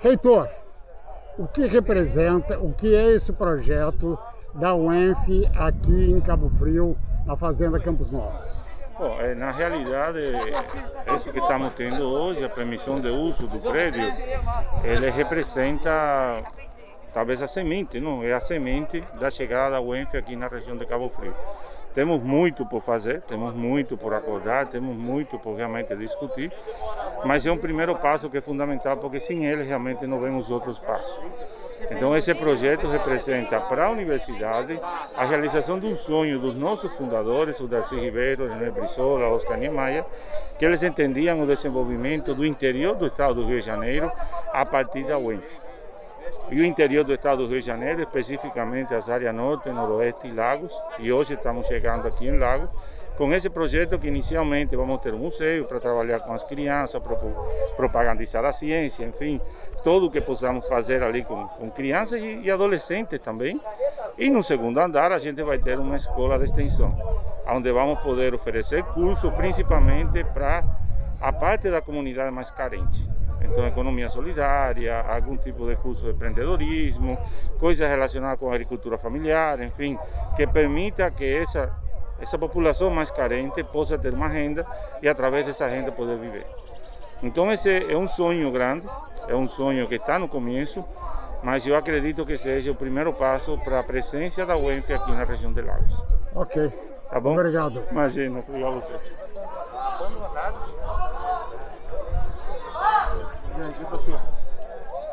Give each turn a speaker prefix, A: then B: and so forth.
A: Reitor, o que representa, o que é esse projeto da UENF aqui em Cabo Frio, na Fazenda Campos Novos?
B: Bom, é, na realidade, isso que estamos tendo hoje, a permissão de uso do prédio, ele representa talvez a semente, não? É a semente da chegada da UENF aqui na região de Cabo Frio. Temos muito por fazer, temos muito por acordar, temos muito por realmente discutir, mas é um primeiro passo que é fundamental, porque sem ele realmente não vemos outros passos. Então esse projeto representa para a universidade a realização de um sonho dos nossos fundadores, o Darcy Ribeiro, René Brizola, Oscar Niemeyer, que eles entendiam o desenvolvimento do interior do estado do Rio de Janeiro a partir da UENF e o interior do estado do Rio de Janeiro, especificamente as áreas norte, noroeste e lagos, e hoje estamos chegando aqui em Lagos, com esse projeto que inicialmente vamos ter um museu para trabalhar com as crianças, propagandizar a ciência, enfim, tudo o que possamos fazer ali com, com crianças e, e, adolescentes também. E no segundo andar a gente vai ter uma escola de extensão, onde vamos poder oferecer cursos principalmente para a parte da comunidade mais carente. Então, economia solidária, algum tipo de curso de empreendedorismo, coisas relacionadas com a agricultura familiar, enfim, que permita que essa, essa população mais carente possa ter uma renda e através dessa renda poder viver. Então esse é um sonho grande, é um sonho que está no começo, mas eu acredito que seja o primeiro passo para a presença da UENF aqui na região de Lagos.
A: Ok. Tá bom? Obrigado.
B: Imagina, obrigado a você.